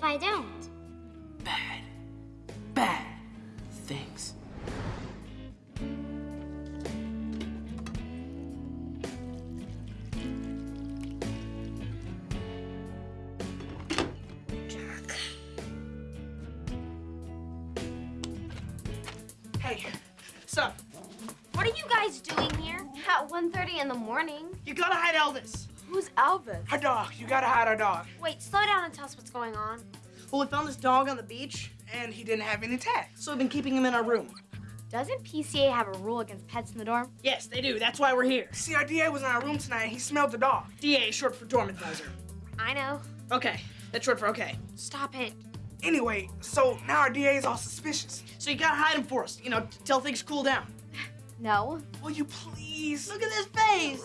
if I don't? Bad, bad things. Hey, sup? What are you guys doing here? At 1.30 in the morning. You gotta hide Elvis. Who's Elvis? Our dog. You gotta hide our dog. Wait, slow down and tell us what's going on. Well, we found this dog on the beach, and he didn't have any tags, so we've been keeping him in our room. Doesn't PCA have a rule against pets in the dorm? Yes, they do. That's why we're here. See, our DA was in our room tonight, and he smelled the dog. DA is short for dormitizer. I know. Okay, that's short for okay. Stop it. Anyway, so now our DA is all suspicious. So you gotta hide him for us, you know, till things cool down. No. Will you please? Look at this face.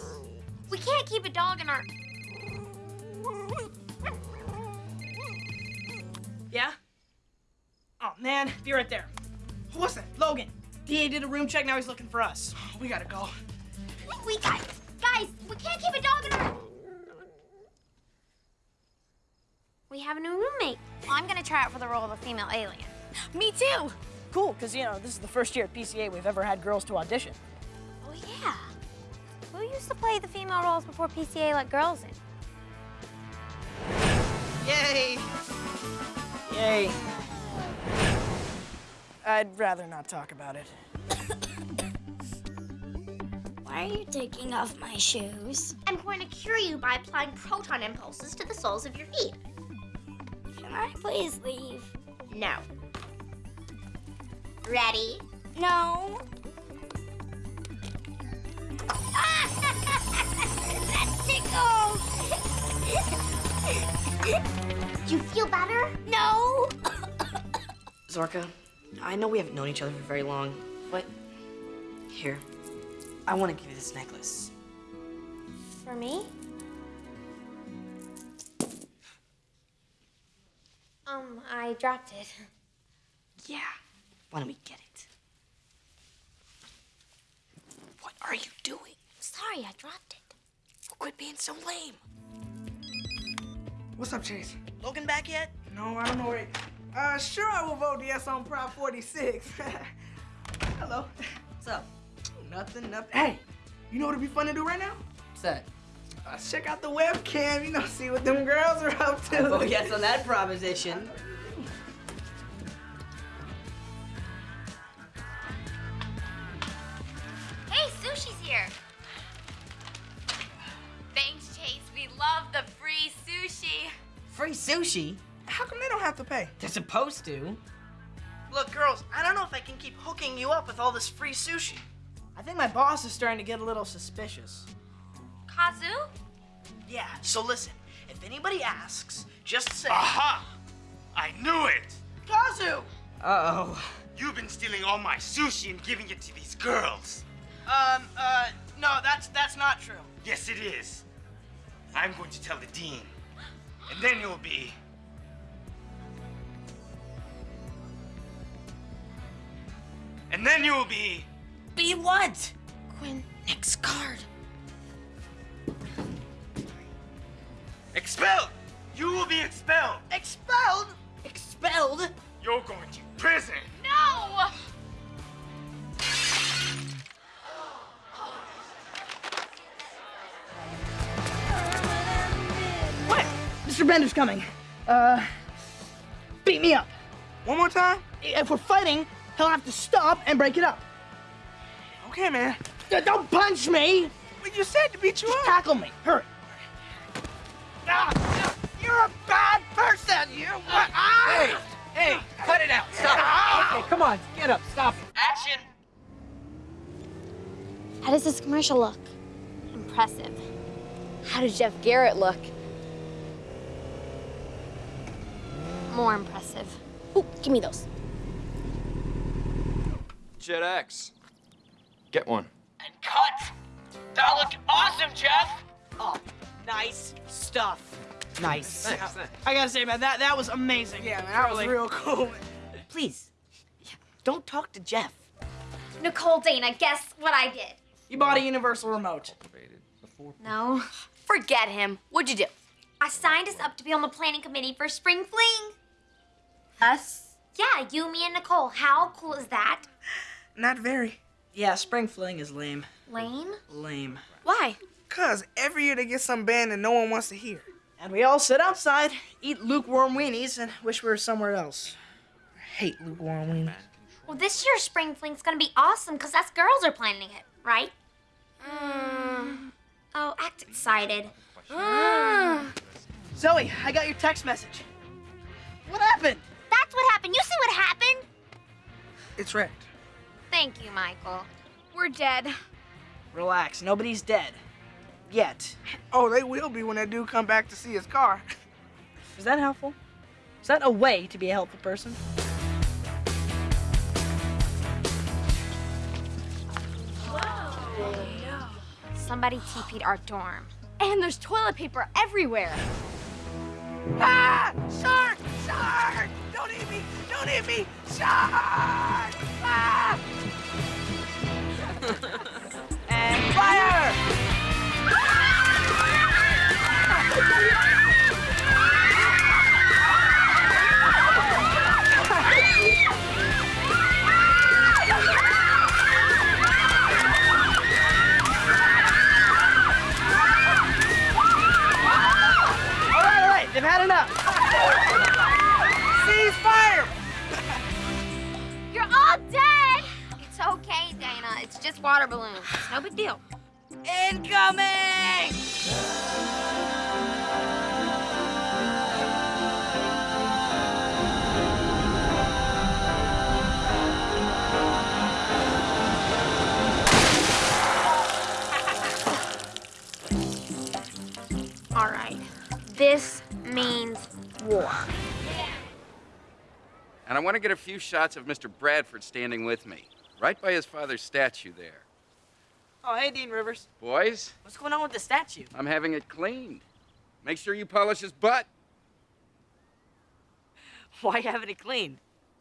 We can't keep a dog in our... Yeah? Oh, man, be right there. Who was that? Logan. DA did a room check, now he's looking for us. Oh, We gotta go. We got... Guys, we can't keep a dog in our... We have a new roommate. I'm gonna try out for the role of a female alien. Me too. Cool, because, you know, this is the first year at PCA we've ever had girls to audition. Oh, yeah. Who used to play the female roles before PCA let girls in? Yay! Yay. I'd rather not talk about it. Why are you taking off my shoes? I'm going to cure you by applying proton impulses to the soles of your feet. Can I please leave? No. Ready? No. that tickles! You feel better? no! Zorka, I know we haven't known each other for very long, but here, I want to give you this necklace. For me? Um, I dropped it. Yeah, why don't we get it? What are you doing? Sorry, I dropped it. Quit being so lame. What's up, Chase? Logan back yet? No, I don't know where. Uh, sure, I will vote yes on Prop 46. Hello. What's up? Nothing, nothing. Hey, you know what would be fun to do right now? What's that? Uh, check out the webcam, you know, see what them girls are up to. Vote yes on that proposition. sushi? How come they don't have to pay? They're supposed to. Look, girls, I don't know if I can keep hooking you up with all this free sushi. I think my boss is starting to get a little suspicious. Kazu? Yeah, so listen, if anybody asks, just say, Aha! I knew it! Kazu! Uh-oh. You've been stealing all my sushi and giving it to these girls. Um, uh, no, that's, that's not true. Yes, it is. I'm going to tell the dean. And then you'll be... And then you'll be... Be what? Quinn. Next card. Expelled! You will be expelled! Expelled? Expelled? You're going to prison! No! Mr. Bender's coming. Uh, beat me up. One more time? If we're fighting, he'll have to stop and break it up. Okay, man. D- Don't punch me! But you said to beat you up. Tackle me. Hurry. Ah, you're a bad person. You. Ah! Hey, hey, cut it out. Stop. Okay, come on, get up, stop it. Action. How does this commercial look? Impressive. How does Jeff Garrett look? More impressive. Ooh, give me those. Jet X. Get one. And cut. That looked awesome, Jeff. Oh, nice stuff. Nice. I gotta say, man, that that was amazing. Yeah, man, that was real cool. Please, don't talk to Jeff. Nicole Dana, guess what I did? You bought a universal remote. No. Forget him. What'd you do? I signed us up to be on the planning committee for Spring Fling. Us? Yeah, you, me, and Nicole. How cool is that? Not very. Yeah, spring fling is lame. Lame? Lame. Why? Cause every year they get some band that no one wants to hear. And we all sit outside, eat lukewarm weenies, and wish we were somewhere else. I hate lukewarm weenies. Well, this year's Spring Fling's gonna be awesome because us girls are planning it, right? Mm. Oh, act excited. Mm. Zoey, I got your text message. What happened? That's what happened. You see what happened? It's wrecked. Thank you, Michael. We're dead. Relax, nobody's dead. Yet. Oh, they will be when that dude come back to see his car. Is that helpful? Is that a way to be a helpful person? Whoa. No. Somebody TP'd our dorm. And there's toilet paper everywhere. Ah! Shark! Shark! Don't eat me! Shark! Ah! and fire! All right, all right, they've had enough. Cease fire! All dead! It's okay, Dana. It's just water balloons. It's no big deal. Incoming! All right. This means war. And I want to get a few shots of Mr. Bradford standing with me, right by his father's statue there. Oh, hey, Dean Rivers. Boys, What's going on with the statue? I'm having it cleaned. Make sure you polish his butt, Why having it cleaned?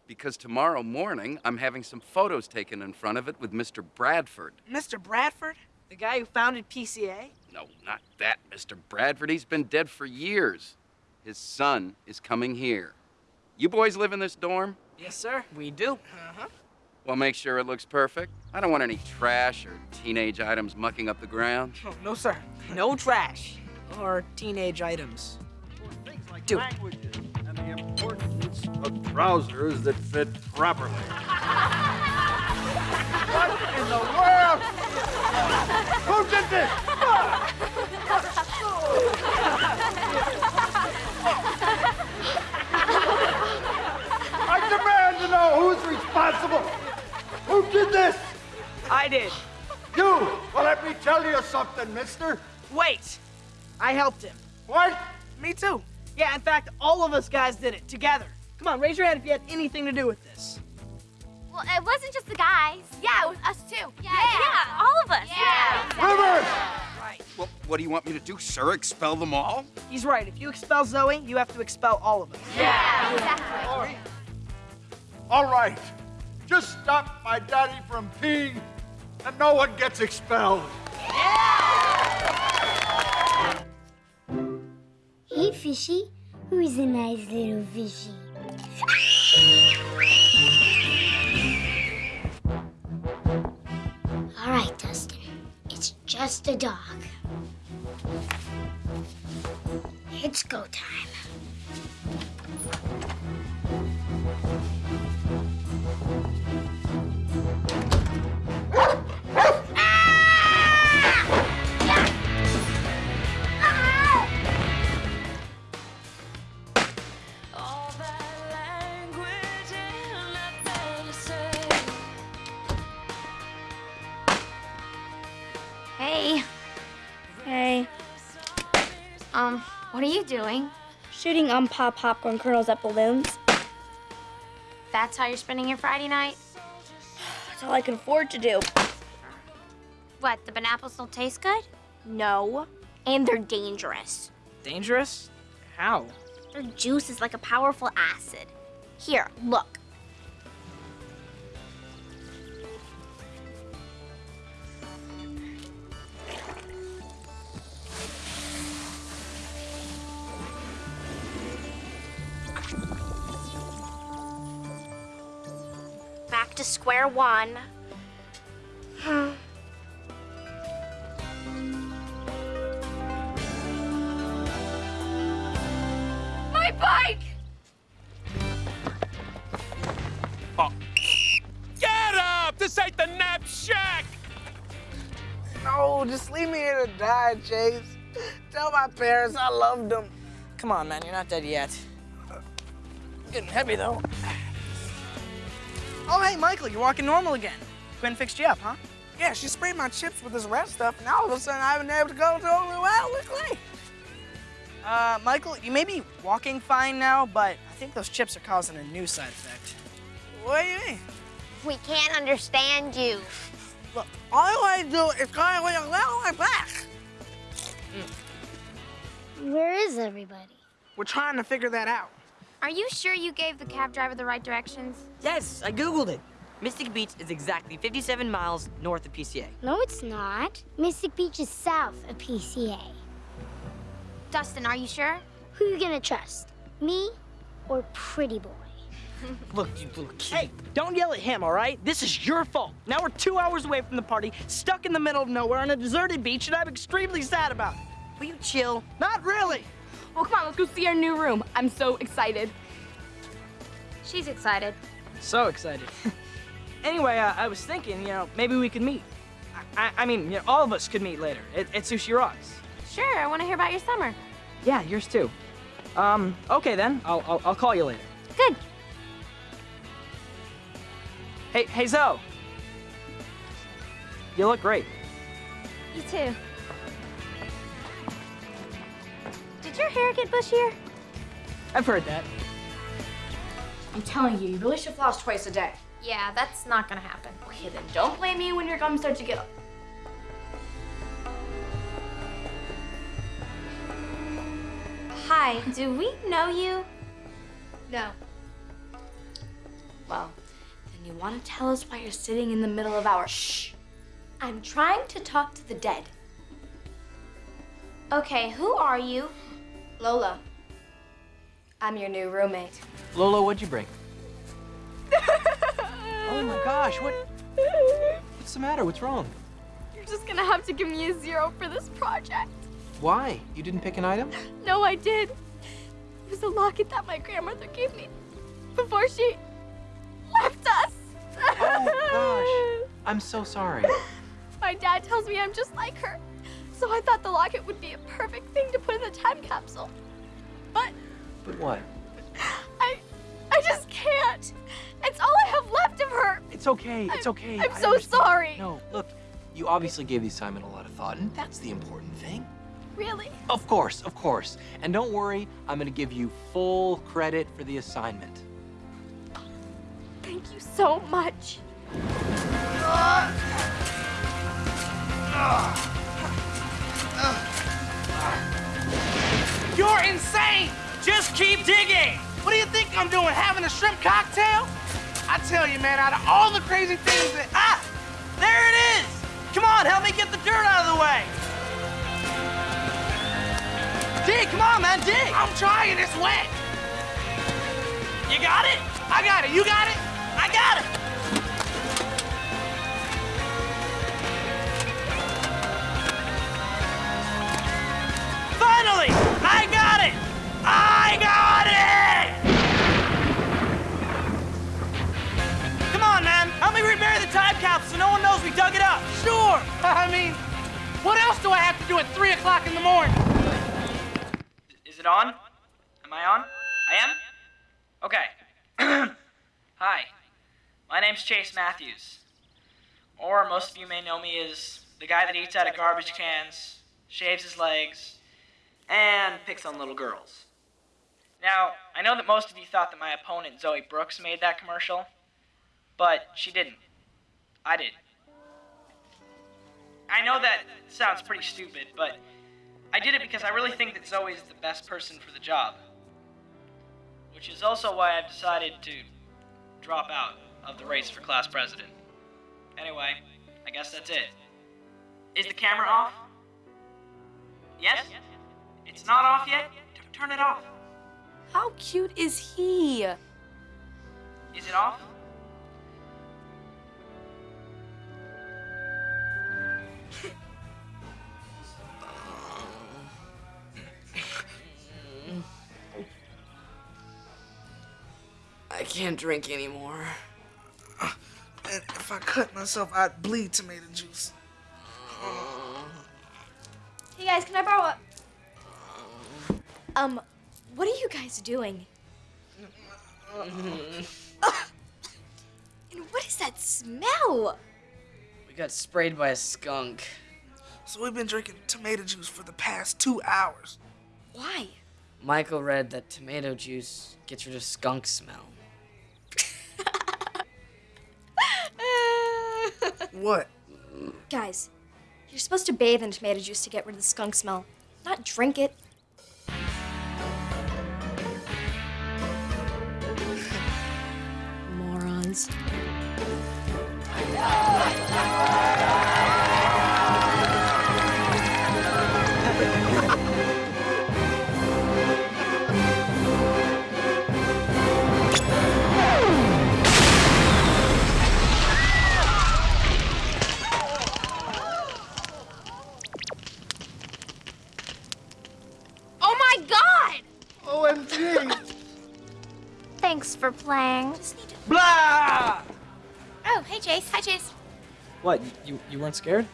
because tomorrow morning I'm having some photos taken in front of it with Mr. Bradford. Mr. Bradford? The guy who founded PCA? No, not that Mr. Bradford. He's been dead for years. His son is coming here. You boys live in this dorm? Yes, sir. We do. Uh-huh. Well, make sure it looks perfect. I don't want any trash or teenage items mucking up the ground. Oh, no, sir. No trash or teenage items. Do it. and the importance of trousers that fit properly. what in the world? Who did this? I demand to know who's responsible. Who did this? I did. You. Well, let me tell you something, mister. Wait. I helped him. What? Me too. Yeah, in fact, all of us guys did it together. Come on, raise your hand if you had anything to do with this. Well, it wasn't just the guys. Yeah, it was us too. Yeah, yeah, all of us. Yeah. Rivers! Right. Well, what do you want me to do, sir? Expel them all? He's right. If you expel Zoey, you have to expel all of us. Yeah, exactly. All right. All right, just stop my daddy from peeing, and no one gets expelled. Yeah! Hey, fishy. Who's a nice little fishy? All right, Dustin. It's just a dog. It's go time. You doing? Shooting um, unpopped popcorn kernels at balloons. That's how you're spending your Friday night? That's all I can afford to do. What, the banapples don't taste good? No. And they're dangerous. Dangerous? How? Their juice is like a powerful acid. Here, look. Back to square one. Hmm. My bike! Oh. Get up! This ain't the nap shack! No, just leave me here to die, Chase. Tell my parents I loved them. Come on, man, you're not dead yet. Getting heavy, though. Oh, hey, Michael, you're walking normal again. Quinn fixed you up, huh? Yeah, she sprayed my chips with this red stuff, and all of a sudden I haven't been able to go to only well quickly. Uh, Michael, you may be walking fine now, but I think those chips are causing a new side effect. What do you mean? We can't understand you. Look, all I want to do is go away a little my back. Where is everybody? We're trying to figure that out. Are you sure you gave the cab driver the right directions? Yes, I Googled it. Mystic Beach is exactly 57 miles north of PCA. No, it's not. Mystic Beach is south of PCA. Dustin, are you sure? Who are you gonna trust? Me or Pretty Boy? Look, you little kid. Hey, don't yell at him, all right? This is your fault. Now we're two hours away from the party, stuck in the middle of nowhere on a deserted beach, and I'm extremely sad about it. Will you chill? Not really. Well, come on, let's go see our new room. I'm so excited. She's excited. So excited. anyway, uh, I was thinking, you know, maybe we could meet. I, I, I mean, you know, all of us could meet later at, at Sushi Rocks. Sure, I want to hear about your summer. Yeah, yours too. Um, okay then. I'll, I'll, I'll call you later. Good. Hey, hey Zoey. You look great. You too. Did your hair get bushier? I've heard that. I'm telling you, you really should floss twice a day. Yeah, that's not gonna happen. Okay, then don't blame me when your gums start to get up. Hi, do we know you? No. Well, then you want to tell us why you're sitting in the middle of our. Shh. I'm trying to talk to the dead. Okay, who are you? Lola. I'm your new roommate. Lola, what'd you bring? oh my gosh, what? What's the matter? What's wrong? You're just gonna have to give me a zero for this project. Why? You didn't pick an item? No, I did. It was a locket that my grandmother gave me before she left us. Oh gosh, I'm so sorry. My dad tells me I'm just like her. So I thought the locket would be a perfect thing to put in the time capsule. But But what? I I just can't. It's all I have left of her. It's okay. It's okay. I'm I so understand. sorry. No, look, you obviously gave the assignment a lot of thought, and that's the important thing. Really? Of course, of course. And don't worry, I'm gonna give you full credit for the assignment. Thank you so much. Ah! Ah! You're insane! Just keep digging! What do you think I'm doing, having a shrimp cocktail? I tell you, man, out of all the crazy things that... Ah! There it is! Come on, help me get the dirt out of the way! Dig, come on, man, dig! I'm trying, it's wet! You got it? I got it, you got it? I got it! Finally! I got it! I got it! Come on, man. Help me rebury the time capsule so no one knows we dug it up. Sure. I mean, what else do I have to do at 3 o'clock in the morning? Is it on? Am I on? I am? Okay. Hi. My name's Chase Matthews. Or most of you may know me as the guy that eats out of garbage cans, shaves his legs, and picks on little girls. Now, I know that most of you thought that my opponent, Zoey Brooks, made that commercial, but she didn't. I did. I know that sounds pretty stupid, but I did it because I really think that Zoey is the best person for the job. Which is also why I've decided to drop out of the race for class president. Anyway, I guess that's it. Is the camera off? Yes? It's not off yet? Turn it off. How cute is he? Is it off? I can't drink anymore. Uh, and if I cut myself, I'd bleed tomato juice. Hey guys, can I borrow a um, what are you guys doing? And what is that smell? We got sprayed by a skunk. So we've been drinking tomato juice for the past two hours. Why? Michael read that tomato juice gets rid of skunk smell. What? Guys, you're supposed to bathe in tomato juice to get rid of the skunk smell, not drink it. Morons. Oh my god! OMG! Thanks for playing. Blah! Oh, hey Jace. Hi Jace. What, you, you weren't scared?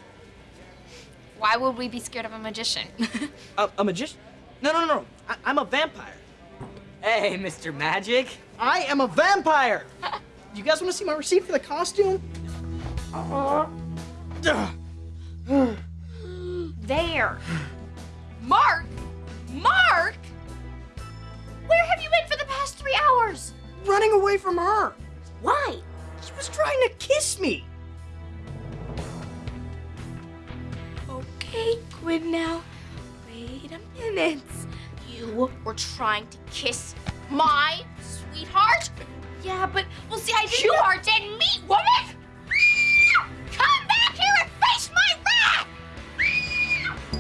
Why would we be scared of a magician? A, a magician? No, no, no, no. I, I'm a vampire. Hey, Mr. Magic. I am a vampire. you guys want to see my receipt for the costume? there. Mark! Mark! Where have you been for the past three hours? Running away from her. Why? She was trying to kiss me. Okay, quit now. Wait a minute. You were trying to kiss my sweetheart? Yeah, but well, see, I didn't. You are dead meat, woman! Come back here and face my wrath!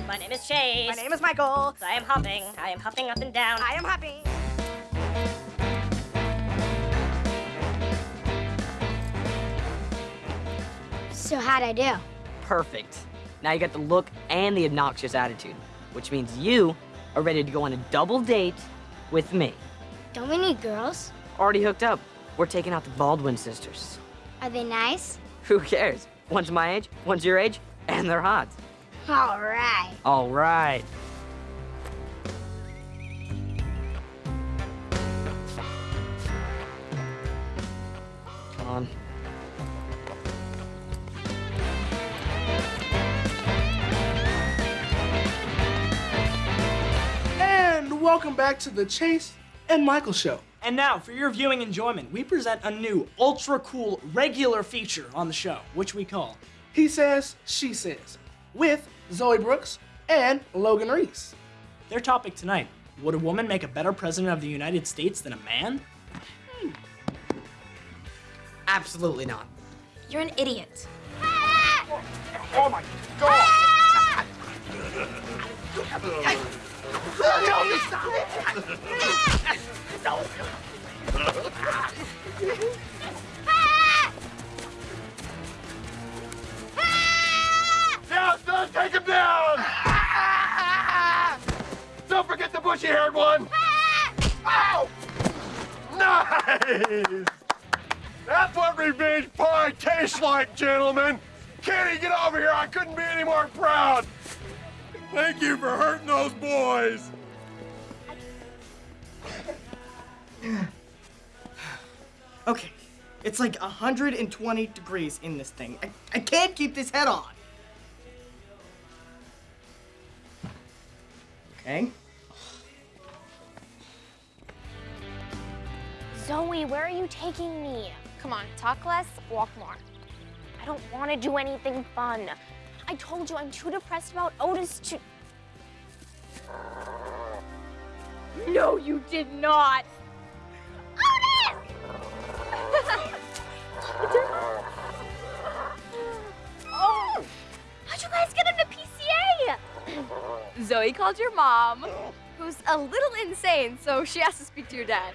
My name is Chase. My name is Michael. I am hopping. I am hopping up and down. I am happy. So how'd I do? Perfect. Now you got the look and the obnoxious attitude, which means you are ready to go on a double date with me. Don't we need girls? Already hooked up. We're taking out the Baldwin sisters. Are they nice? Who cares? One's my age, one's your age, and they're hot. All right. All right. And welcome back to the Chase and Michael Show. And now, for your viewing enjoyment, we present a new, ultra cool, regular feature on the show, which we call He Says, She Says, with Zoey Brooks and Logan Reese. Their topic tonight Would a woman make a better president of the United States than a man? Hmm. Absolutely not. You're an idiot. Oh, oh my god! Ah! Down, son, take him down! Don't forget the bushy-haired one! Ow! Nice! That's what revenge pie tastes like, gentlemen! Kenny, get over here! I couldn't be any more proud! Thank you for hurting those boys! Okay, it's like 120 degrees in this thing. I, I can't keep this head on. Okay. Zoey, where are you taking me? Come on, talk less, walk more. I don't want to do anything fun. I told you I'm too depressed about Otis to. No, you did not. Oh! How'd you guys get him to PCA? Zoey called your mom, who's a little insane, so she has to speak to your dad.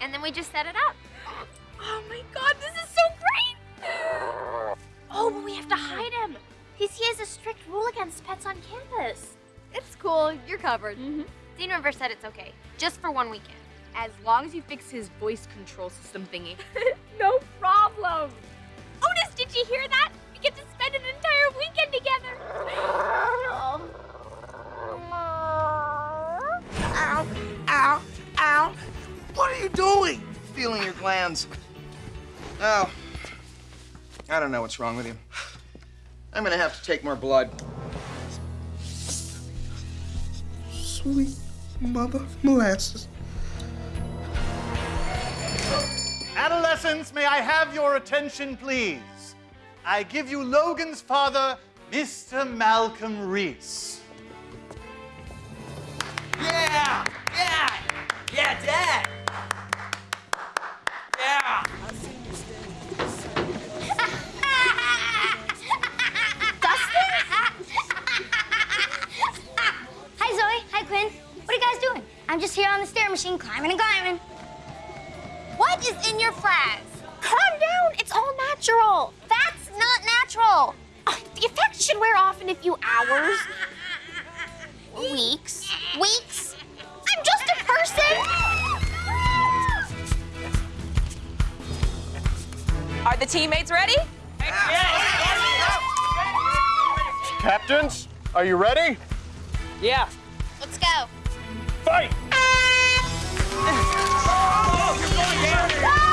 And then we just set it up. Oh my god, this is so great! Oh, but we have to hide him. He's, he has a strict rule against pets on campus. It's cool, you're covered. Mm-hmm. Dean River said it's okay, just for one weekend. As long as you fix his voice control system thingy. no problem. Otis, did you hear that? We get to spend an entire weekend together. Ow, ow, ow. What are you doing? Feeling your glands. Oh. I don't know what's wrong with you. I'm gonna have to take more blood. Sweet mother molasses. Adolescents, may I have your attention, please? I give you Logan's father, Mr. Malcolm Reese. Yeah! Yeah! Yeah, Dad! I'm just here on the stair machine, climbing and climbing. What is in your flags? Calm down. It's all natural. That's not natural. Oh, the effect should wear off in a few hours. Weeks. Weeks. I'm just a person. Are the teammates ready? Captains, are you ready? Yeah. Let's go. Fight! Yes!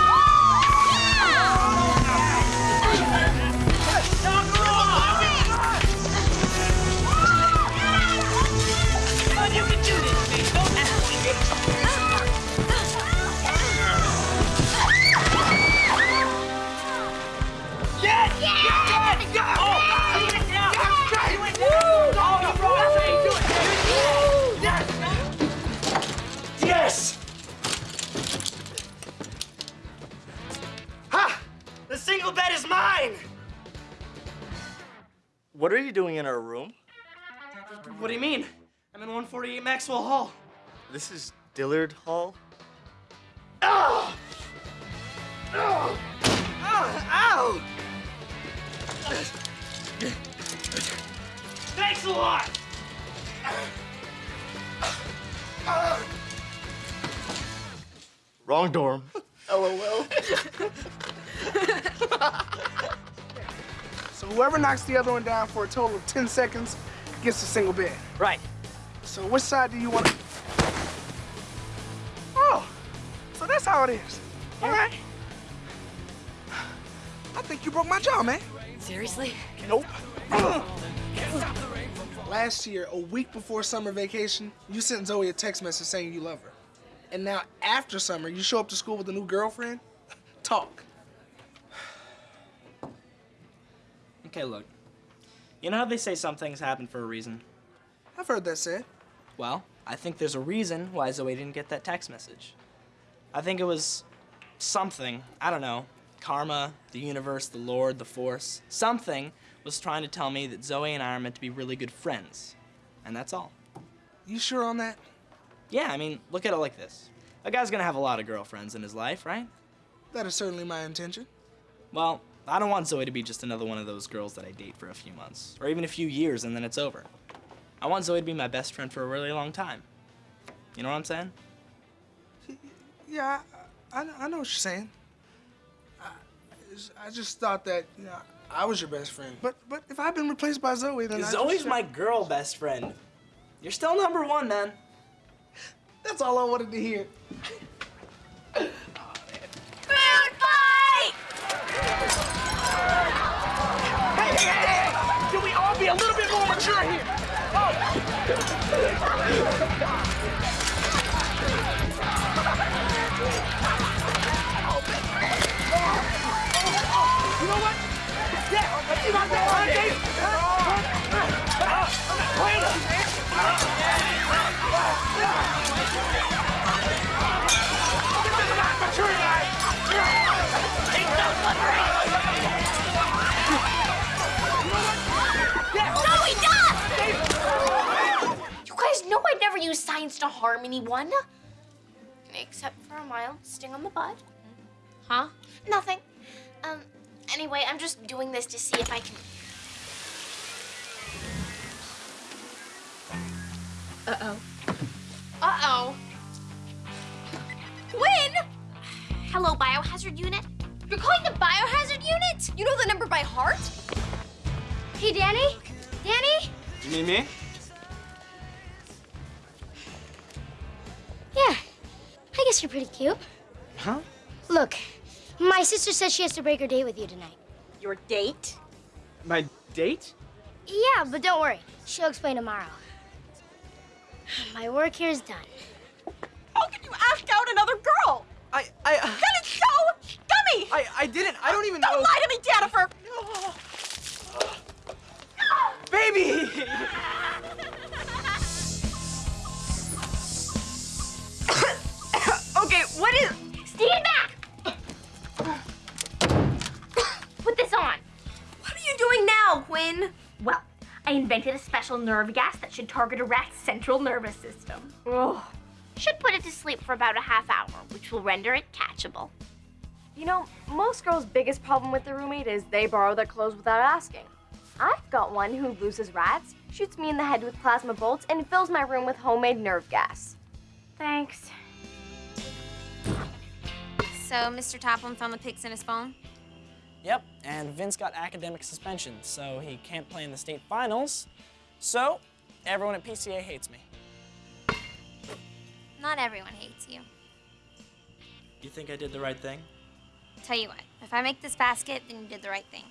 What are you doing in our room? What do you mean? I'm in 148 Maxwell Hall. This is Dillard Hall. Oh! Oh! Oh! Ow! Thanks a lot! Wrong dorm. LOL. so whoever knocks the other one down for a total of 10 seconds gets a single bid. Right. So which side do you want to... Oh, so that's how it is. All right. I think you broke my jaw, man. Seriously? Nope. Last year, a week before summer vacation, you sent Zoey a text message saying you love her. And now, after summer, you show up to school with a new girlfriend? Talk. Okay, look. You know how they say some things happen for a reason? I've heard that said. Well, I think there's a reason why Zoey didn't get that text message. I think it was something, I don't know, karma, the universe, the Lord, the Force. Something was trying to tell me that Zoey and I are meant to be really good friends. And that's all. You sure on that? Yeah, I mean, look at it like this. A guy's gonna have a lot of girlfriends in his life, right? That is certainly my intention. Well, I don't want Zoey to be just another one of those girls that I date for a few months, or even a few years and then it's over. I want Zoey to be my best friend for a really long time. You know what I'm saying? Yeah, I, I, I know what you're saying. I, I just thought that, you know, I was your best friend. But but if I've been replaced by Zoey, then Zoey's just- my girl best friend. You're still number one, man. That's all I wanted to hear. little bit more mature here? You know what? Yeah, let's see about that know I'd use science to harm anyone. Except for a mild sting on the butt. Huh? Nothing. Um, anyway, I'm just doing this to see if I can... Uh-oh. Uh-oh. Hello, biohazard unit. You're calling the biohazard unit? You know the number by heart? Hey, Danny? Danny? You mean me? Yeah. I guess you're pretty cute. Huh? Look, my sister says she has to break her date with you tonight. Your date? My date? Yeah, but don't worry. She'll explain tomorrow. My work here is done. How can you ask out another girl? I, I, uh, That is so scummy! I, I didn't. I don't even know. Don't lie to me, Jennifer! Baby! Invented a special nerve gas that should target a rat's central nervous system. Ugh. Should put it to sleep for about a half hour, which will render it catchable. You know, most girls' biggest problem with their roommate is they borrow their clothes without asking. I've got one who loses rats, shoots me in the head with plasma bolts, and fills my room with homemade nerve gas. Thanks. So, Mr. Topham found the pics in his phone? Yep, and Vince got academic suspension, so he can't play in the state finals. So, everyone at PCA hates me. Not everyone hates you. You think I did the right thing? Tell you what, if I make this basket, then you did the right thing.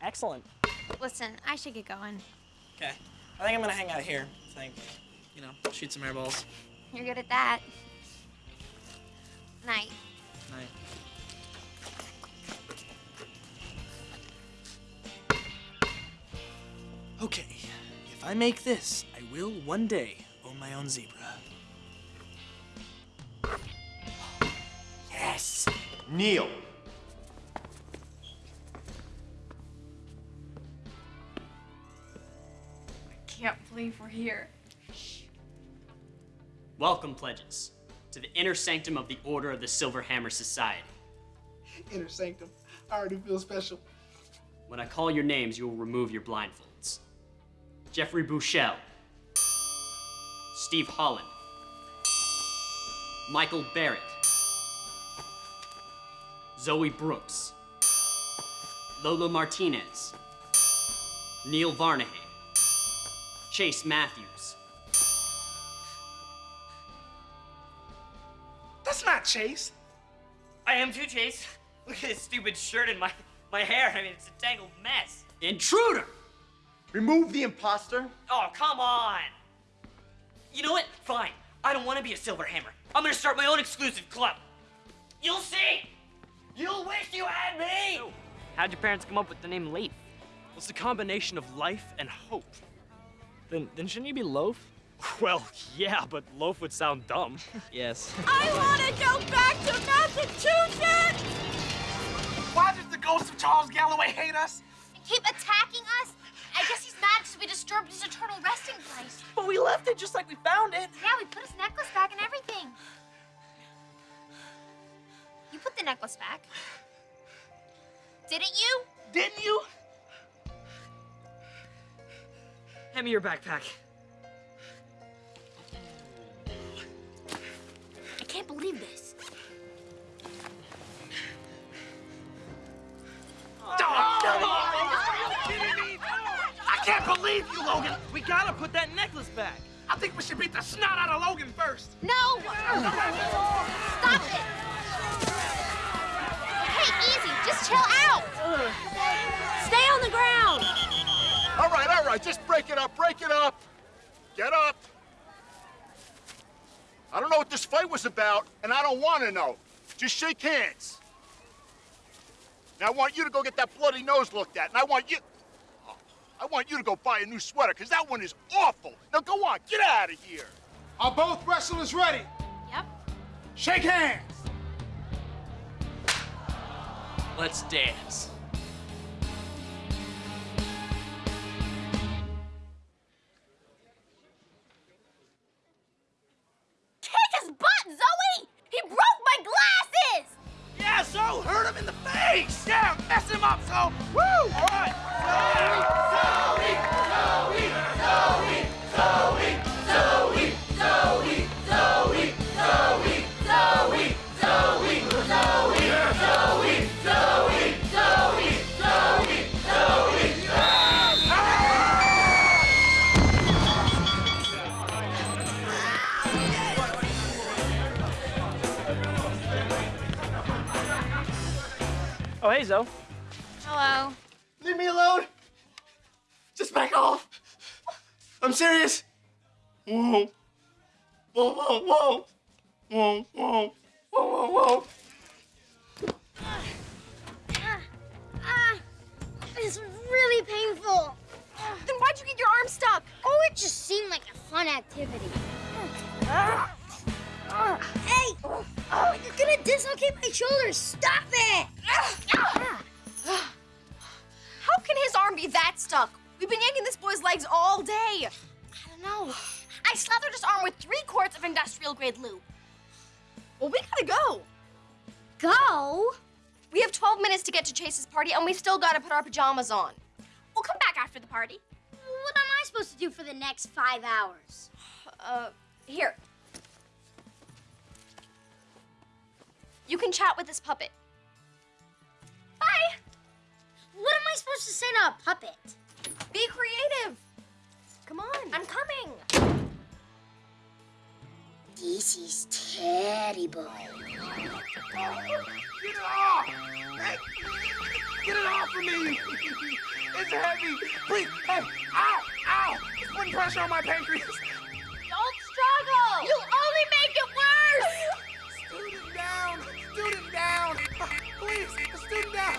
Excellent. Listen, I should get going. Okay, I think I'm gonna hang out here. I Think, you know, shoot some air balls. You're good at that. Night. Night. Okay, if I make this, I will one day own my own zebra. Yes! Neil. I can't believe we're here. Welcome, pledges, to the inner sanctum of the Order of the Silver Hammer Society. Inner sanctum. I already feel special. When I call your names, you will remove your blindfolds. Jeffrey Bouchel. Steve Holland. Michael Barrett. Zoey Brooks. Lola Martinez. Neil Varnahay. Chase Matthews. Chase. I am too, Chase. Look at this stupid shirt and my, my hair. I mean, it's a tangled mess. Intruder! Remove the imposter. Oh, come on! You know what? Fine. I don't want to be a silver hammer. I'm gonna start my own exclusive club. You'll see! You'll wish you had me! How'd your parents come up with the name Leaf? It's a combination of life and hope. Then, then shouldn't you be Loaf? Well, yeah, but loaf would sound dumb. yes. I want to go back to Massachusetts! Why does the ghost of Charles Galloway hate us? And keep attacking us? I guess he's mad because we disturbed his eternal resting place. But we left it just like we found it. Yeah, we put his necklace back and everything. You put the necklace back. Didn't you? Didn't you? Hand me your backpack. Can't believe this. I can't believe you, Logan. We gotta put that necklace back. I think we should beat the snot out of Logan first. No! Stop it! Hey, easy. Just chill out. Stay on the ground. All right, all right, just break it up, break it up. Get up. I don't know what this fight was about, and I don't want to know. Just shake hands. Now I want you to go get that bloody nose looked at, and I want you... I want you to go buy a new sweater, because that one is awful. Now go on, get out of here. Are both wrestlers ready? Yep. Shake hands. Let's dance. Up, so. Woo! All right. Serious. Whoa. Whoa, whoa, whoa. Whoa, whoa. Whoa, whoa, whoa. Ah, ah it's really painful. Then why'd you get your arm stuck? Oh, it just seemed like a fun activity. Hey! Oh, you're gonna dislocate my shoulders. Stop it! Ah. Ah. How can his arm be that stuck? We've been yanking this boy's legs all day. I don't know. I slathered his arm with three quarts of industrial grade lube. Well, we gotta go. Go? We have 12 minutes to get to Chase's party, and we still gotta put our pajamas on. We'll come back after the party. What am I supposed to do for the next five hours? Uh, here. You can chat with this puppet. Bye. What am I supposed to say to a puppet? Be creative. Come on. I'm coming. This is terrible. Get it off! Hey, get it off of me! It's heavy. Please, hey, ow, ow! It's putting pressure on my pancreas. Don't struggle. You'll only make it worse. Student down! Student down! Please, student down!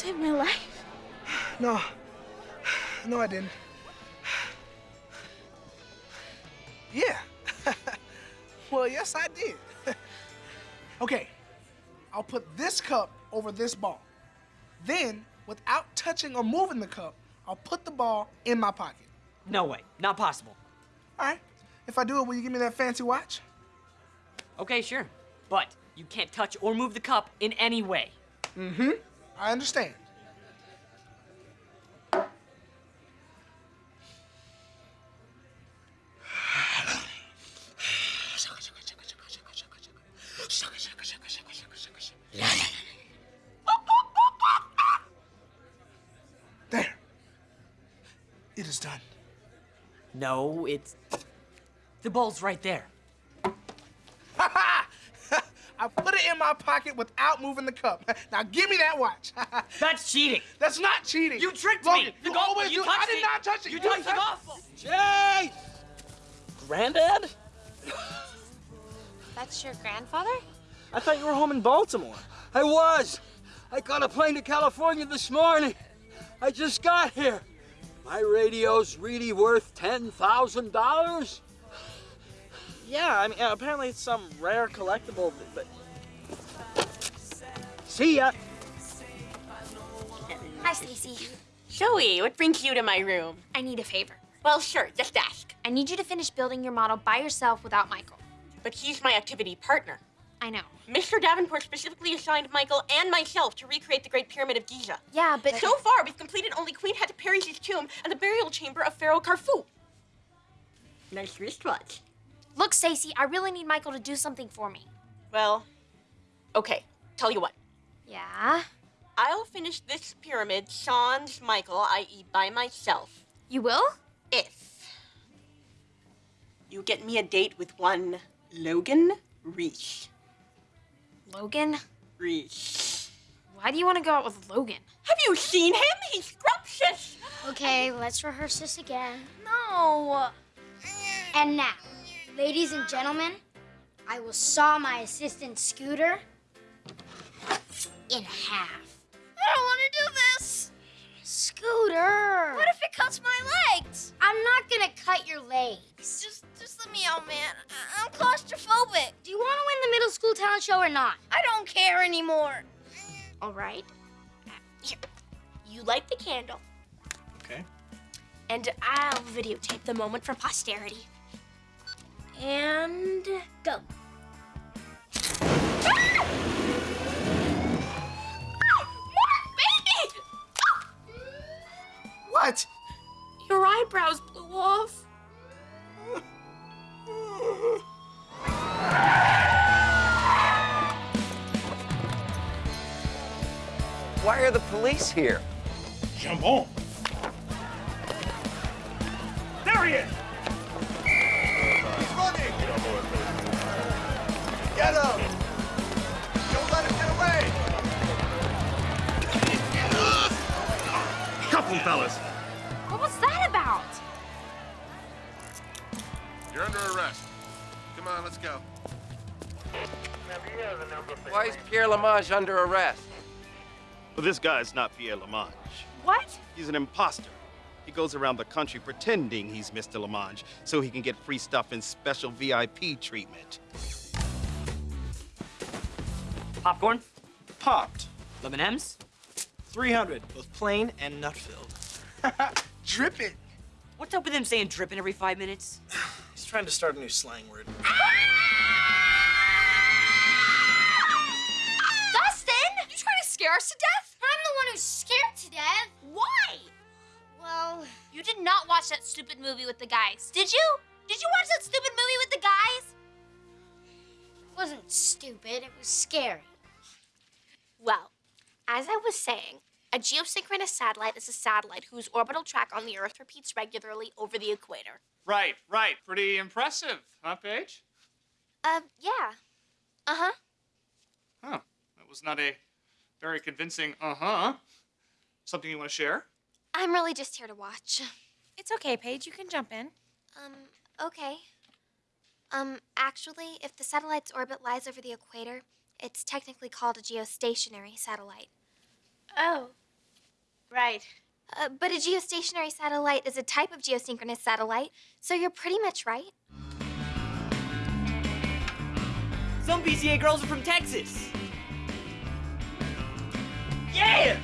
Saved my life. No. No, I didn't. Yeah. well, yes, I did. okay. I'll put this cup over this ball. Then, without touching or moving the cup, I'll put the ball in my pocket. No way. Not possible. All right. If I do it, will you give me that fancy watch? Okay, sure. But you can't touch or move the cup in any way. Mm-hmm. I understand. There. It is done. No, it's. The ball's right there. I put it in my pocket without moving the cup. Now give me that watch. That's cheating. That's not cheating. You tricked Logan, me. You The golf always ball, you do. I did it. not touch it. You touched the touched golf ball. Jay! Granddad? That's your grandfather? I thought you were home in Baltimore. I was. I got a plane to California this morning. I just got here. My radio's really worth $10,000? Yeah, I mean, apparently it's some rare collectible, but. See ya. Hi, Stacy. Zoey, what brings you to my room? I need a favor. Well, sure, just ask. I need you to finish building your model by yourself without Michael. But he's my activity partner. I know. Mr. Davenport specifically assigned Michael and myself to recreate the Great Pyramid of Giza. Yeah, but So far, we've completed only Queen Hatteperis' tomb and the burial chamber of Pharaoh Kharfu. Nice wristwatch. look, Stacy, I really need Michael to do something for me. Well, okay, tell you what. Yeah? I'll finish this pyramid sans Michael, i.e. by myself. You will? If you get me a date with one Logan Reese. Logan? Reese. Why do you want to go out with Logan? Have you seen him? He's scrumptious. Okay, let's rehearse this again. No. And now, ladies and gentlemen, I will saw my assistant Scooter in half. I don't want to do this. Scooter! What if it cuts my legs? I'm not gonna cut your legs. Just, just let me out, man. I- I'm claustrophobic. Do you want to win the middle school talent show or not? I don't care anymore. All right. Here. You light the candle, Okay. And I'll videotape the moment for posterity. And go. What? Your eyebrows blew off. Why are the police here? Jump on. There he is! He's running! Get him! Don't let him get away! Cuff him, fellas. What was that about? You're under arrest. Come on, let's go. Why is Pierre Lamage under arrest? Well, this guy's not Pierre Lamage. What? He's an imposter. He goes around the country pretending he's Mr. Lamage so he can get free stuff and special VIP treatment. Popcorn? Popped. Lemon M's? 300, both plain and nut filled. Dripping. What's up with him saying dripping every five minutes? He's trying to start a new slang word. Dustin! You trying to scare us to death? I'm the one who's scared to death. Why? Well, You did not watch that stupid movie with the guys, did you? Did you watch that stupid movie with the guys? it wasn't stupid. It was scary. Well, as I was saying, a geosynchronous satellite is a satellite whose orbital track on the Earth repeats regularly over the equator. Right, right. Pretty impressive, huh, Paige? Uh, yeah. Uh huh. Huh. That was not a very convincing uh-huh. Something you want to share? I'm really just here to watch. It's okay, Paige. You can jump in. Um, okay. Um, actually, if the satellite's orbit lies over the equator, it's technically called a geostationary satellite. Oh. Right. Uh, but a geostationary satellite is a type of geosynchronous satellite, so you're pretty much right. Some PCA girls are from Texas. Yeah!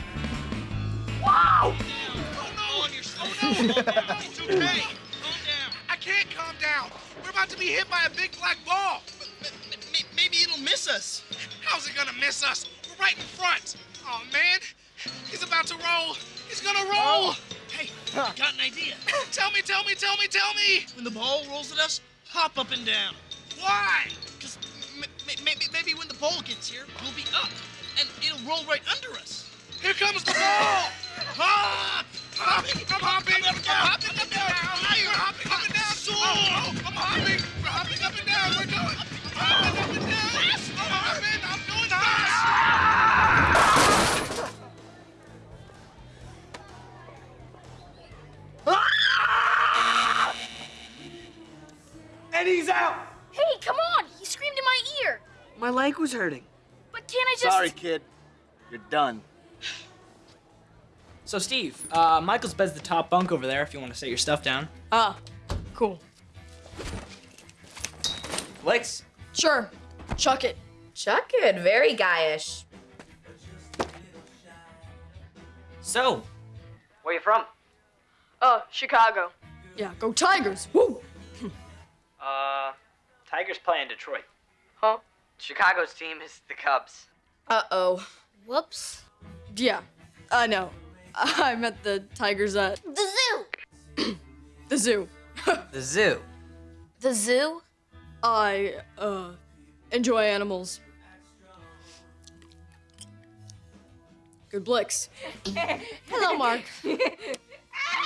Wow! Oh no, on your oh no, calm. It's okay. Calm down. I can't calm down. We're about to be hit by a big black ball. maybe it'll miss us. How's it gonna miss us? We're right in front. Oh man, he's about to roll. He's gonna roll. Hey, I got an idea. tell me, tell me, tell me, tell me. When the ball rolls at us, hop up and down. Why? Because maybe, maybe when the ball gets here, we'll be up, and it'll roll right under us. Here comes the ball! Ah! Hopping, I'm hopping, I'm hopping up and down. Higher, hopping up and down. I'm hopping, we're hopping up and down. We're going. I'm hopping up and down. I'm hopping, I'm. Out! Hey, come on! He screamed in my ear. My leg was hurting. But can't I just? Sorry, kid. You're done. So, Steve, uh, Michael's bed's the top bunk over there if you want to set your stuff down. Ah, cool. Lex? Sure. Chuck it. Chuck it. Very guyish. So, where you from? Uh, Chicago. Yeah, go Tigers. Woo! Uh, Tigers play in Detroit. Huh? Chicago's team is the Cubs. Uh-oh. Whoops. Yeah, I know. I meant the tigers at The zoo. the zoo. The zoo. The zoo? I, uh, enjoy animals. Good Blix. Hello, Mark.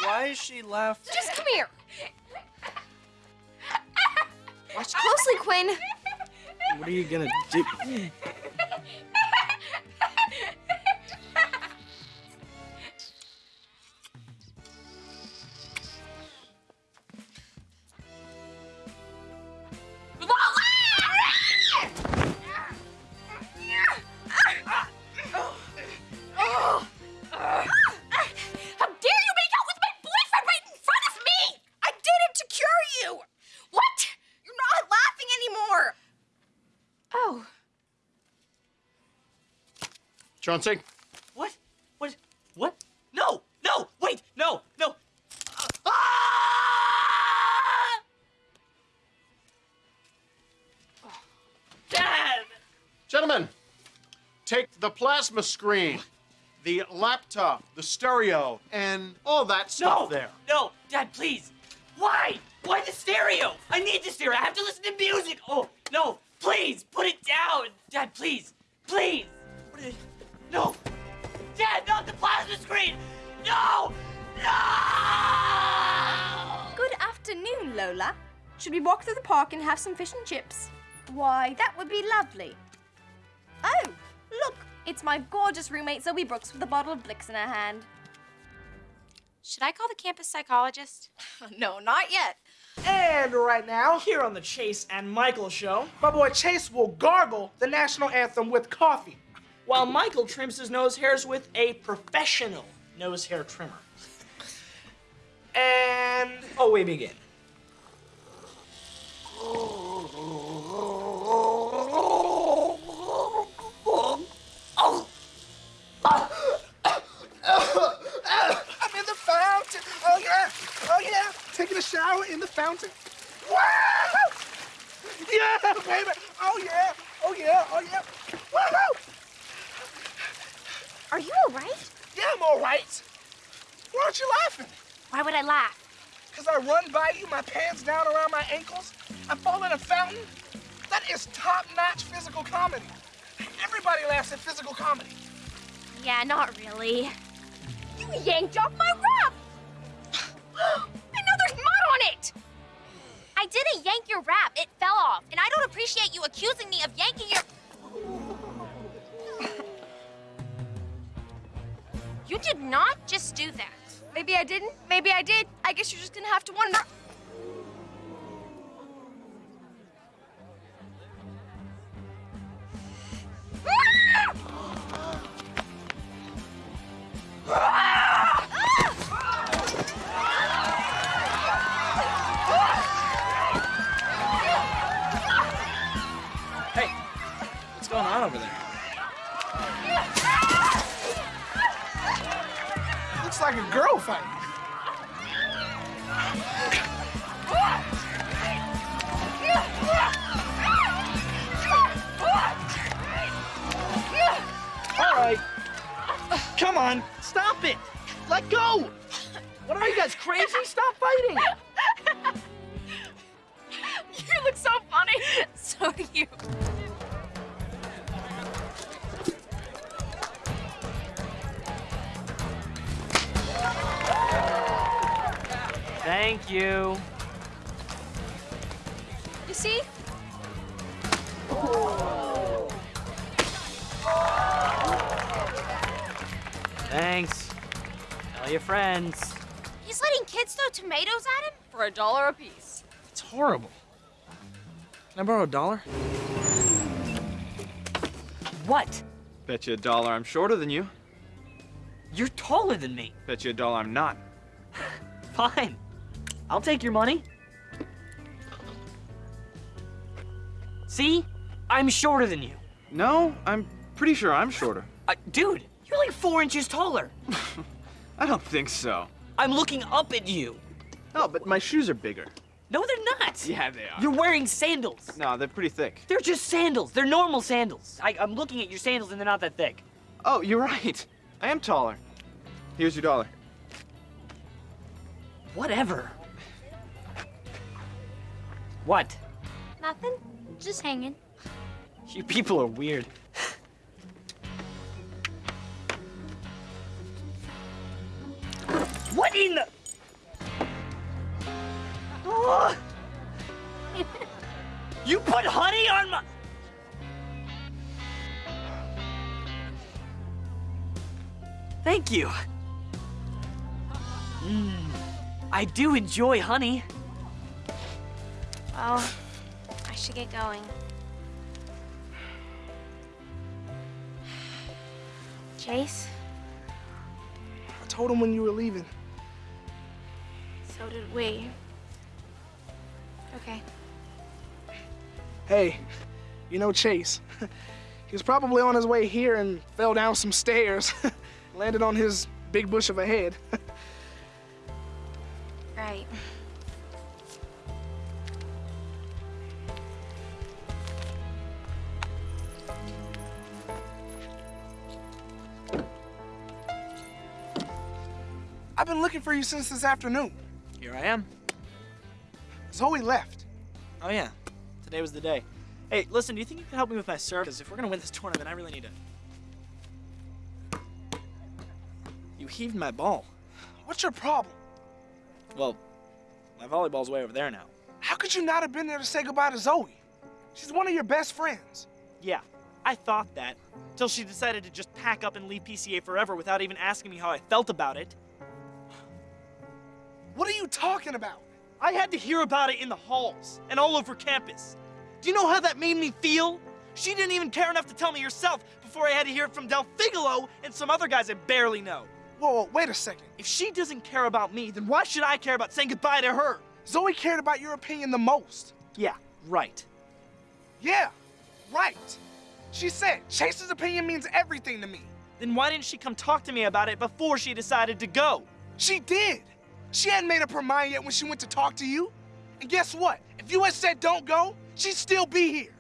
Why is she laughing? Just come here. Watch closely, Quinn. What are you gonna do? Chauncey? What? What? What? No! No! Wait! No! No! Uh, ah! Dad! Gentlemen, take the plasma screen, the laptop, the stereo, and all that stuff No! there. No! Dad, please! Why? Why the stereo? I need the stereo. I have to listen to music. Oh, no. Please, put it down. Dad, please. Please. What is... No. dead, not the plasma screen! No! Good afternoon, Lola. Should we walk through the park and have some fish and chips? Why, that would be lovely. Oh, look, it's my gorgeous roommate Zoey Brooks with a bottle of Blix in her hand. Should I call the campus psychologist? no, not yet. And right now, here on the Chase and Michael show, my boy Chase will gargle the national anthem with coffee, while Michael trims his nose hairs with a professional nose hair trimmer. And oh, we begin. I'm in the fountain. Oh yeah, oh yeah. Taking a shower in the fountain. Wow! Yeah, baby. Oh yeah, oh yeah, oh yeah. Woohoo! Are you all right? Yeah, I'm all right. Why aren't you laughing? Why would I laugh? Because I run by you, my pants down around my ankles. I fall in a fountain. That is top-notch physical comedy. Everybody laughs at physical comedy. Yeah, not really. You yanked off my wrap! I didn't, maybe I did. I guess you're just gonna have to wonder. Borrow a dollar? What? Bet you a dollar I'm shorter than you. You're taller than me. Bet you a dollar I'm not. Fine. I'll take your money. See? I'm shorter than you. No, I'm pretty sure I'm shorter. Uh, dude, you're like four inches taller. I don't think so. I'm looking up at you. Oh, but my shoes are bigger. No, they're not. Yeah, they are. You're wearing sandals. No, they're pretty thick. They're just sandals. They're normal sandals. I, I'm looking at your sandals and they're not that thick. Oh, you're right. I am taller. Here's your dollar. Whatever. What? Nothing. Just hanging. You people are weird. what in the... Oh! you put honey on my... Thank you. Mmm. I do enjoy honey. Well, I should get going. Chase, I told him when you were leaving. so did we. Okay. Hey, you know Chase. he was probably on his way here and fell down some stairs. Landed on his big bush of a head. Right. I've been looking for you since this afternoon. Here I am. Zoey left. Oh yeah, today was the day. Hey, listen, do you think you could help me with my serve? Because if we're gonna win this tournament, I really need to. You heaved my ball. What's your problem? Well, my volleyball's way over there now. How could you not have been there to say goodbye to Zoey? She's one of your best friends. Yeah, I thought that. Till she decided to just pack up and leave PCA forever without even asking me how I felt about it. What are you talking about? I had to hear about it in the halls and all over campus. Do you know how that made me feel? She didn't even care enough to tell me herself before I had to hear it from Del Figgalo and some other guys I barely know. Whoa, whoa, wait a second. If she doesn't care about me, then why should I care about saying goodbye to her? Zoey cared about your opinion the most. Yeah, right. Yeah, right. She said Chase's opinion means everything to me. Then why didn't she come talk to me about it before she decided to go? She did. She hadn't made up her mind yet when she went to talk to you. And guess what? If you had said don't go, she'd still be here.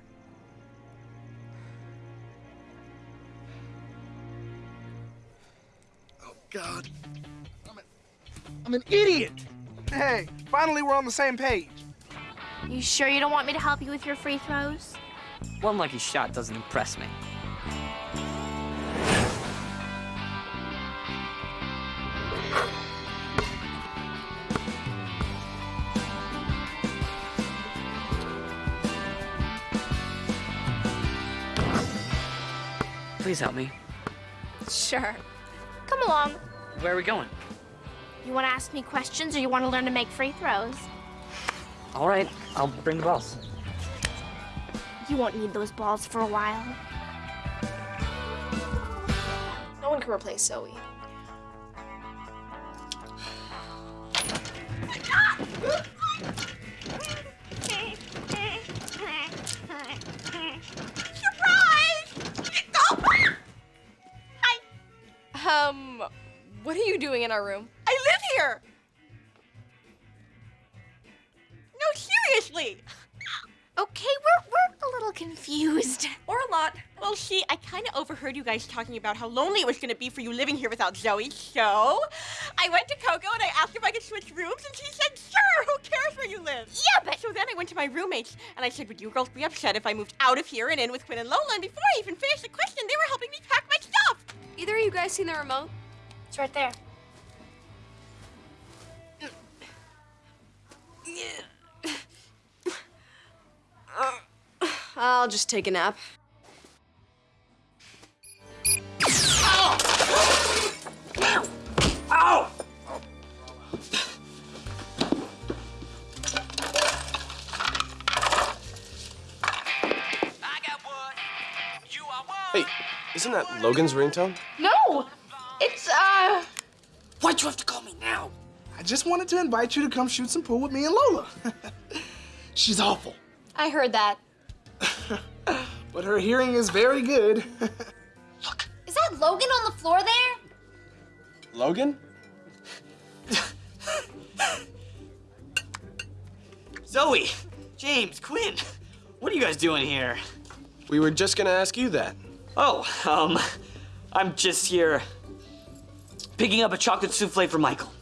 Oh, God. I'm, a, I'm an idiot. Hey, finally we're on the same page. You sure you don't want me to help you with your free throws? One lucky shot doesn't impress me. Please help me. Sure. Come along. Where are we going? You want to ask me questions or you want to learn to make free throws? All right, I'll bring the balls. You won't need those balls for a while. No one can replace Zoey. Doing in our room? I live here! No, seriously! Okay, we're, we're a little confused. Or a lot. Well, see, I kind of overheard you guys talking about how lonely it was going to be for you living here without Zoey, so I went to Coco and I asked if I could switch rooms, and she said, sure, who cares where you live? Yeah, but... So then I went to my roommates, and I said, would you girls be upset if I moved out of here and in with Quinn and Lola? And before I even finished the question, they were helping me pack my stuff! Either of you guys seen the remote? It's right there. I'll just take a nap. Ow! Hey, isn't that Logan's ringtone? No! It's, uh... Why'd you have to call me now? I just wanted to invite you to come shoot some pool with me and Lola. She's awful, I heard that. but her hearing is very good. Look. Is that Logan on the floor there? Logan? Zoey, James, Quinn, what are you guys doing here? We were just gonna ask you that. Oh, um, I'm just here picking up a chocolate souffle for Michael.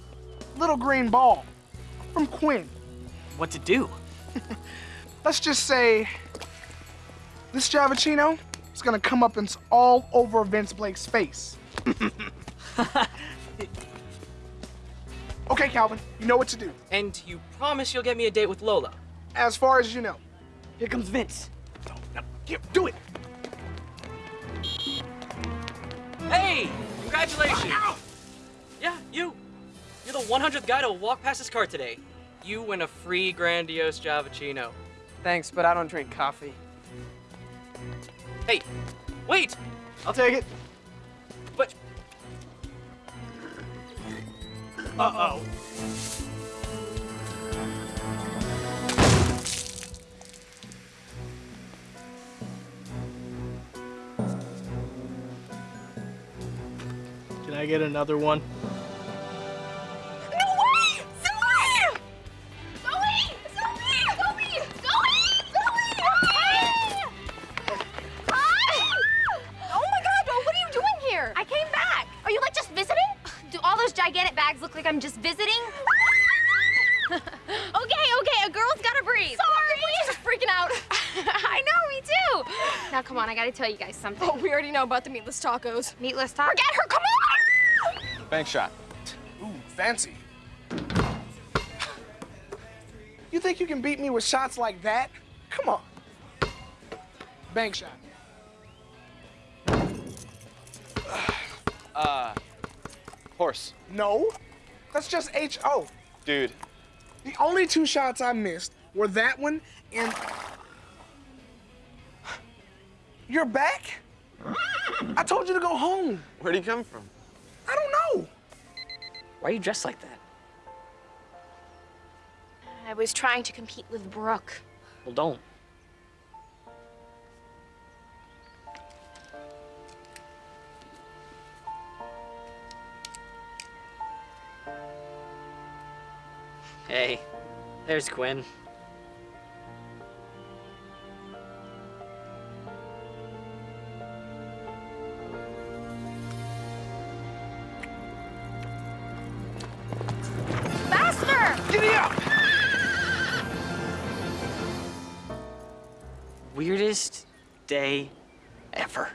Little green ball from Quinn. What to do? Let's just say this Javicino is gonna come up and it's all over Vince Blake's face. okay, Calvin, you know what to do. And you promise you'll get me a date with Lola? As far as you know. Here comes Vince. No, no, here, do it. Hey! Congratulations! Yeah, you. You're the 100th guy to walk past this car today. You win a free grandiose Javicino. Thanks, but I don't drink coffee. Hey, wait! I'll take it. But. Uh oh. Can I get another one? I'm just visiting? okay, okay, a girl's gotta breathe. Sorry! We're just freaking out. I know, me too. Now come on, I gotta tell you guys something. Oh, we already know about the meatless tacos. Meatless tacos. Forget her, come on! Bank shot. Ooh, fancy. You think you can beat me with shots like that? Come on. Bank shot. Uh, horse. No, that's just H-O. Dude, The only two shots I missed were that one and... You're back? I told you to go home. where'd he come from? I don't know. Why are you dressed like that? I was trying to compete with Brooke. Well, don't. There's Quinn. Faster! Giddy up! Weirdest day ever.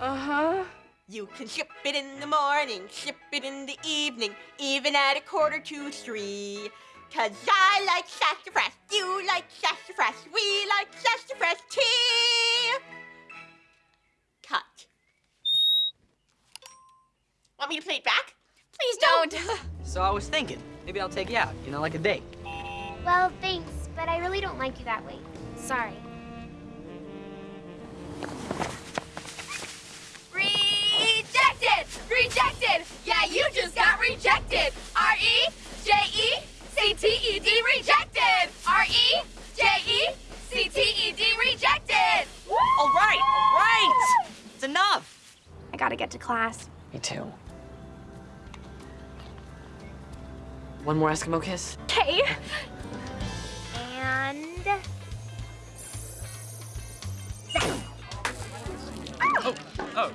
Uh-huh. You can ship it in the morning, ship it in the evening, even at a quarter to three. Cause I I'll take you out, you know, like a date. Well, thanks, but I really don't like you that way. Sorry. Rejected! Rejected! Yeah, you just got rejected! R E J E C T E D rejected! R E J E C T E D rejected! All right, all right! It's enough! I gotta get to class. Me too. One more Eskimo kiss? Okay. And... Oh, oh.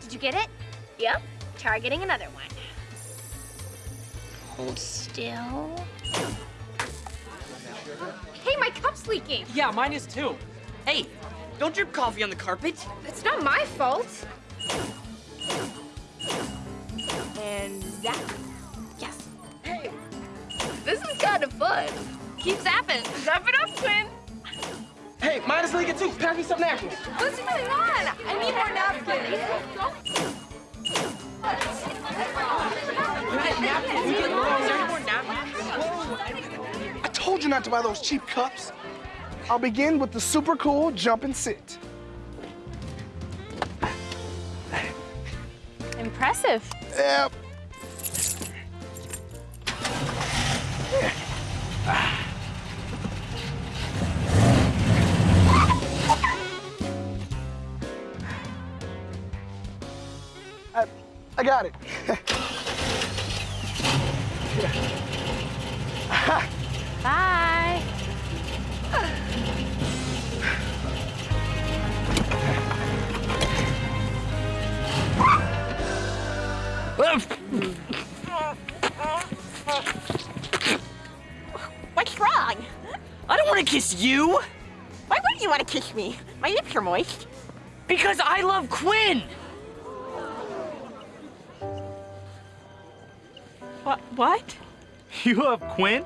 Did you get it? Yep. Try getting another one. Hold still. Hey, my cup's leaking. Yeah, mine is too. Hey, don't drip coffee on the carpet. It's not my fault. And that. Kind of fun. Keep zapping. Zap it up, twin. Hey, mine is leaking too. Pass me some napkins. What's going on? I need more napkins. I told you not to buy those cheap cups. I'll begin with the super cool jump and sit. Impressive. Yep. Got it. Bye. What's wrong? I don't want to kiss you Why wouldn't you want to kiss me? My lips are moist. because I love Quinn. What? What? You love Quinn?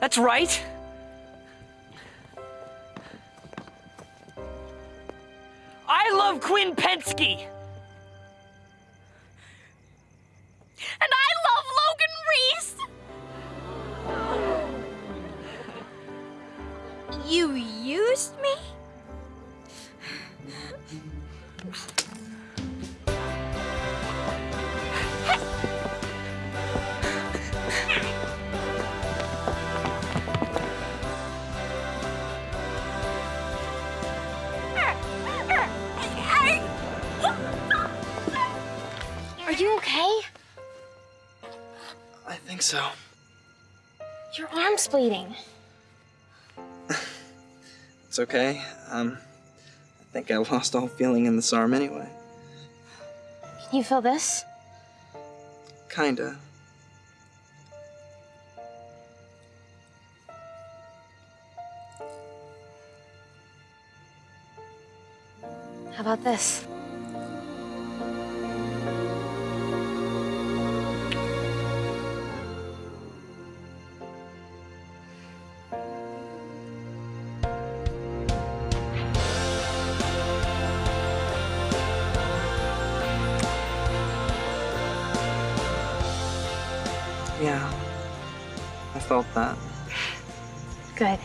That's right. I love Quinn Pensky. And I love Logan Reese! You used me? Think so. Your arm's bleeding. It's okay. Um, I think I lost all feeling in this arm anyway. Can you feel this? Kinda. How about this? Felt that. Good.